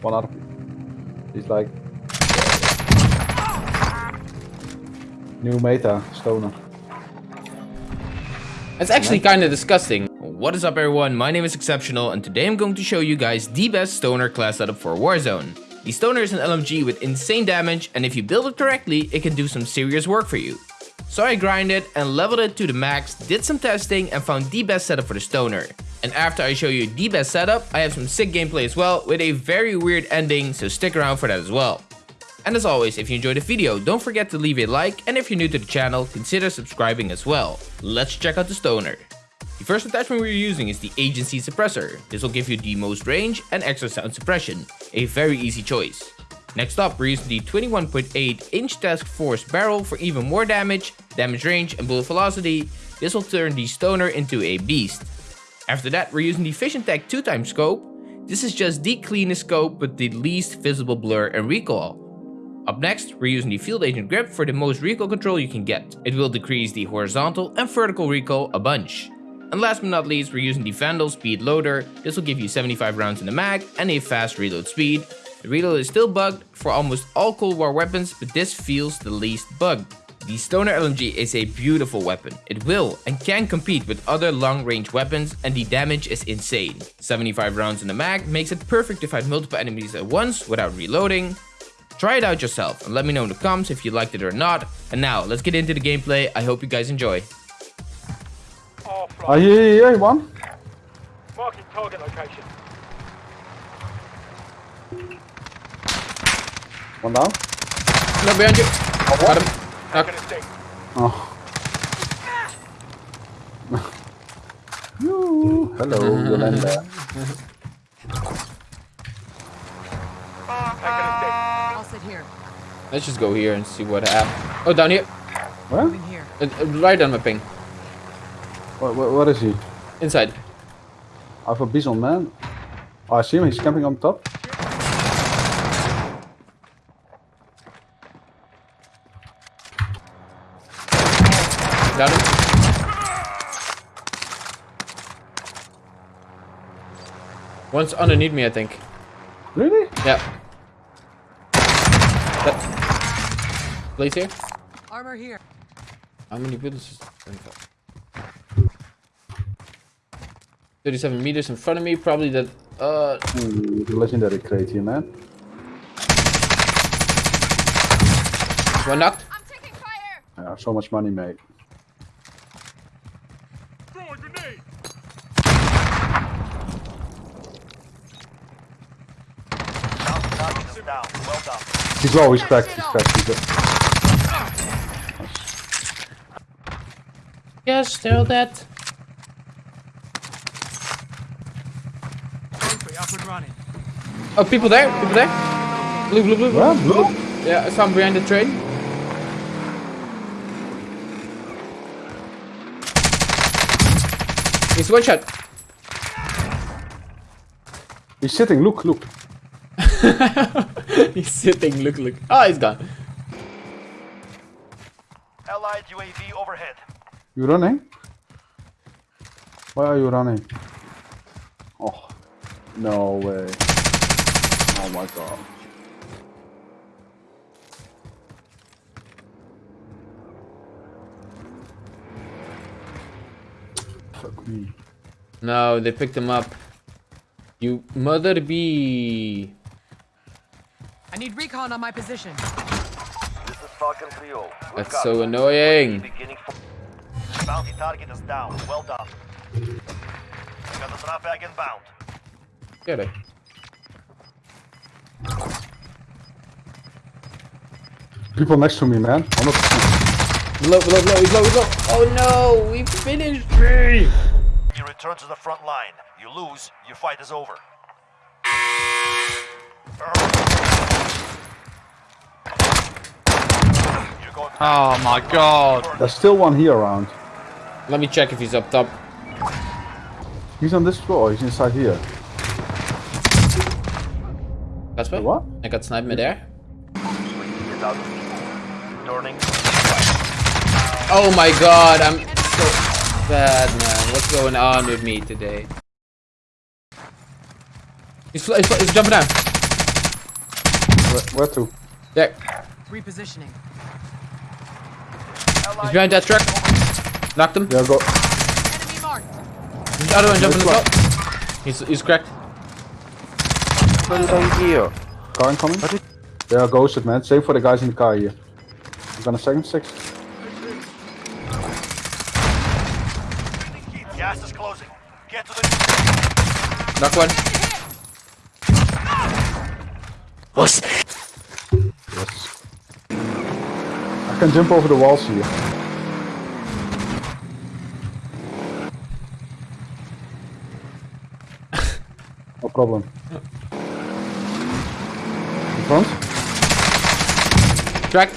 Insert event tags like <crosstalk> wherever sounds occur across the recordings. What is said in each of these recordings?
One other. He's like new meta uh, stoner. It's actually kind of disgusting. What is up everyone, my name is Exceptional and today I'm going to show you guys the best stoner class setup for Warzone. The stoner is an LMG with insane damage and if you build it correctly, it can do some serious work for you. So I grinded and leveled it to the max, did some testing and found the best setup for the stoner. And after I show you the best setup, I have some sick gameplay as well with a very weird ending, so stick around for that as well. And as always, if you enjoyed the video, don't forget to leave a like and if you're new to the channel, consider subscribing as well. Let's check out the stoner. The first attachment we're using is the Agency Suppressor. This will give you the most range and extra sound suppression, a very easy choice. Next up, we're using the 21.8 inch Task Force barrel for even more damage, damage range and bullet velocity. This will turn the stoner into a beast. After that, we're using the Vision Tech 2 times scope. This is just the cleanest scope with the least visible blur and recoil. Up next, we're using the Field Agent Grip for the most recoil control you can get. It will decrease the horizontal and vertical recoil a bunch. And last but not least, we're using the Vandal Speed Loader. This will give you 75 rounds in the mag and a fast reload speed. The reload is still bugged for almost all Cold War weapons, but this feels the least bugged. The Stoner LMG is a beautiful weapon. It will and can compete with other long range weapons and the damage is insane. 75 rounds in the mag makes it perfect to fight multiple enemies at once without reloading. Try it out yourself and let me know in the comments if you liked it or not. And now let's get into the gameplay. I hope you guys enjoy. Ah, here, here, here, one. Marking target location. One down. No, behind you. Got him. Knock. Gonna stick. Oh. Yoo, Hello, Yolanda. I'll sit here. Let's just go here and see what happens. Oh, down here. Where? In here. Uh, uh, right on my ping. What, what, what is he? Inside. I have a bison man. Oh, I see him. He's camping on top. Got him. One's underneath me, I think. Really? Yeah. That. Place here. Armor here. How many buildings is 37 meters in front of me, probably that, uh, Ooh, the legendary crate here, man. one knocked. I'm taking fire. Yeah, so much money made. Throw a grenade. Target is down. Well done. He's low. He's cracked. He's cracked. He's dead. Yes, still dead. Up and running. Oh, people there, people there. Blue, blue, blue. Where? Blue? Yeah, I saw him behind the train. He's one shot. He's sitting. Look, look. <laughs> he's sitting, look, look. Oh, he's gone. Allied UAV overhead. You running? Why are you running? Oh, no way. Oh my god. Fuck me. No, they picked him up. You mother bee. I need recon on my position. This is Falcon 3 We've That's so annoying. Bounty target is down. Well done. Got the drop bag inbound. Get it. People next to me, man. 100%. Below, below, below, he's low, he's low. Oh no, we finished me. You return to the front line. You lose, your fight is over. You're going Oh my god. There's still one here around. Let me check if he's up top. He's on this floor. He's inside here. Casper? What? I got sniped midair. Get Oh my god, I'm so bad, man. What's going on with me today? He's, he's, he's jumping down. Where, where to? There. Repositioning. He's behind that truck. Knocked him. Yeah, go. Enemy marked. The other one jumping as well. He's, he's cracked. Car incoming. They are ghosted, man. Same for the guys in the car here. I'm gonna second six. Gas is closing. Get to the. Knock one. Yes. Can jump over the walls here. no problem. In front? Cracked.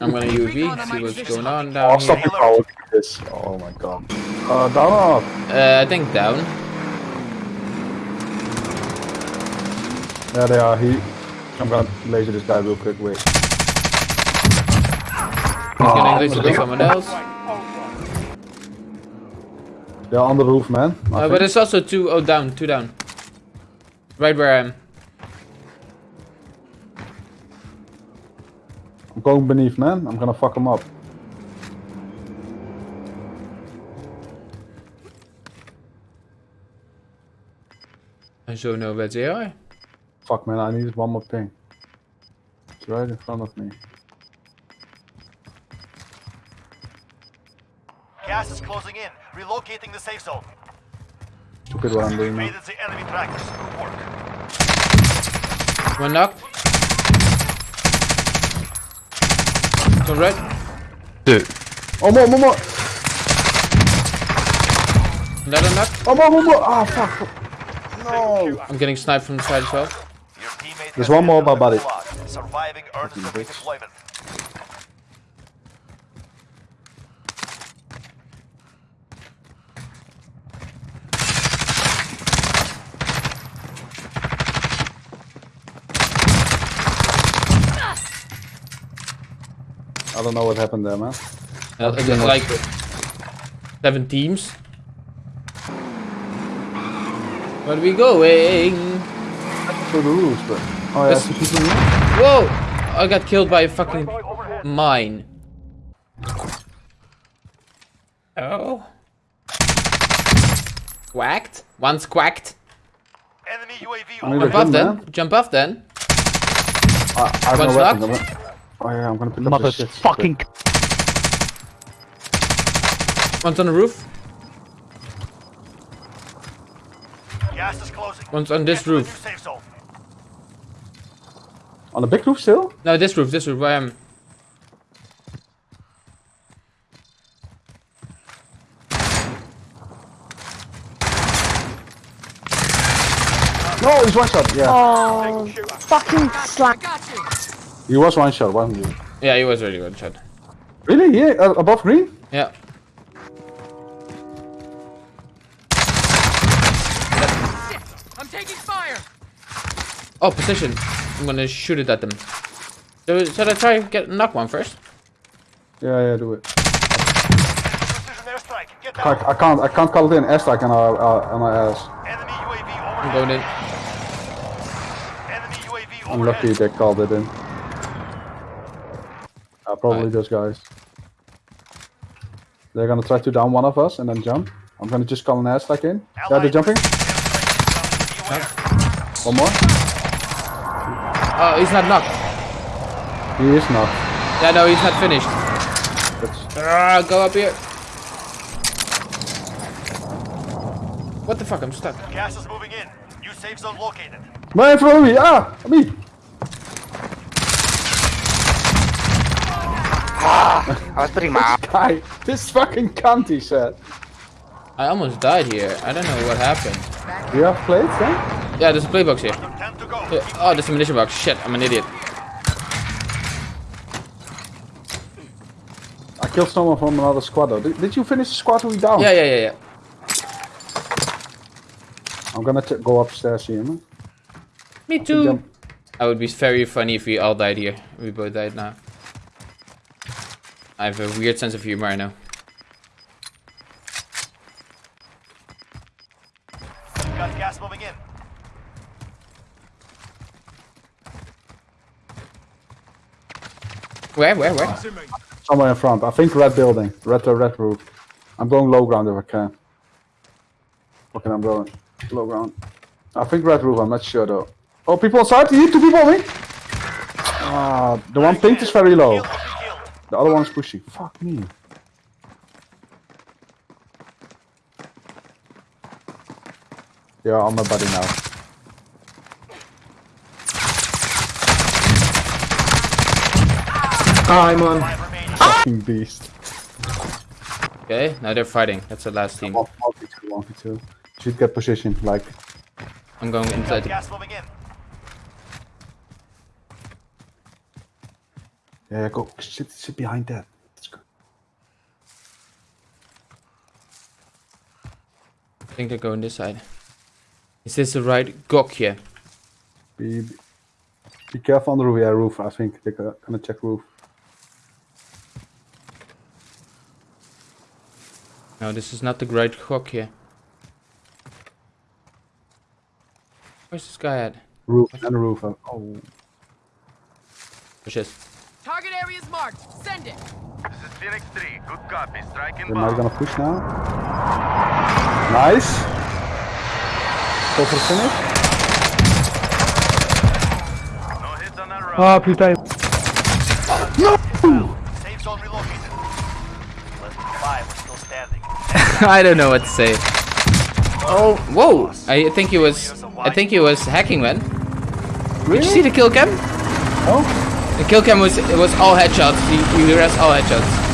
I'm gonna UV, see what's going on Oh, down stop here. the power this. Oh my god. Uh, down or up? Uh, I think down. Yeah, they are. He. I'm gonna laser this guy real quick. Wait. He's gonna laser to someone else. They're on the roof, man. I Uh, but it's also two, oh down, two down. Right where I am. I'm going beneath, man. I'm gonna fuck him up. I don't know where they are. Fuck, man. I need one more ping. It's right in front of me. Gas is closing in. Relocating the safe zone. Look at what I'm doing now. Evaded the enemy trackers. Good work. One knocked. One right. Oh, more, more, more. Another knock. Oh, more, more, more. Ah, fuck. No. I'm getting sniped from the side as well. Your There's one more, entered my the buddy. gulag. Surviving earns Fucking them bitch. redeployment. I don't know what happened there, man. Uh, there's like seven teams. Where are we going? To the roofs, but. Oh, yeah. Yes. people here? Whoa! I got killed by a fucking mine. Oh. Quacked? One's quacked. Enemy UAV I need a overhead. Jump off then. man. Jump off then. I, I have One's no weapons. knocked. I'm gonna- Oh, yeah, I'm gonna pick up this shit. Motherfucking One's on the roof. Gas is closing. One's on this Get to the roof. New safe zone. On the big roof still? No, this roof, this roof, where I am. No, he's one shot. Yeah. oh, fucking I slack. He was one shot, wasn't he? Yeah, he was really one shot. Really? Yeah, uh, above green? Yeah. I'm taking fire. Oh, position. I'm gonna shoot it at them. So, should I try get knock one first? Yeah, yeah, do it. Precision airstrike. Get I. I can't, I can't call it in airstrike on our, uh, on our ass. Enemy UAV I'm going in. Enemy UAV I'm lucky they called it in. Uh, probably Right. those guys. They're gonna try to down one of us and then jump. I'm gonna just call an airstrike in. Yeah, they're jumping. airstrike incoming. Be aware. One more. Oh, he's not knocked. He is not. Yeah, no, he's not finished. That's, Ah, go up here. What the fuck? I'm stuck. Gas is moving in. New safe zone located. man in front of me! Ah! Me! I was putting my Guy! This fucking cunt, he said. I almost died here. I don't know what happened. Do you have plates then? Yeah, there's a play box here. Oh, there's a munition box. Shit, I'm an idiot. I killed someone from another squad though. Did, did you finish the squad we down? Yeah, yeah, yeah, yeah. I'm gonna t go upstairs here, man. Me too. I would be very funny if we all died here. We both died now. I have a weird sense of humor, I know. Where, where, where? Somewhere in front. I think red building. Red red roof. I'm going low ground if I can. Okay, I'm going low ground. I think red roof. I'm not sure though. Oh, people inside. You two people on me. Ah, the one pink is very low. The other one is pushing. Fuck me. Yeah, on my buddy now. I'm on. Five remaining. Fucking beast. Okay, now they're fighting. That's the last team. One, one, two, one, two. Should get position. Like, I'm going inside. gas moving in. yeah, go. Sit, sit behind that. Let's go. I think they're going this side. Is this the right Gokje? here? be- be careful on the roof. Yeah, roof. I think they're gonna gonna check roof. No, this is not the right Gokje. Where's this guy at? Roof and roof. uh, Oh, Where's this? Target area is marked. Send it. This is Phoenix 3. Good copy. Striking they're not gonna push now. Nice. Go for finish. No hits on that round. Ah, putain. <laughs> I don't know what to say. Oh, whoa! I think he was. I think he was hacking, man. Did you see the kill cam? Oh, The kill cam was it was all headshots. He, he rest all headshots.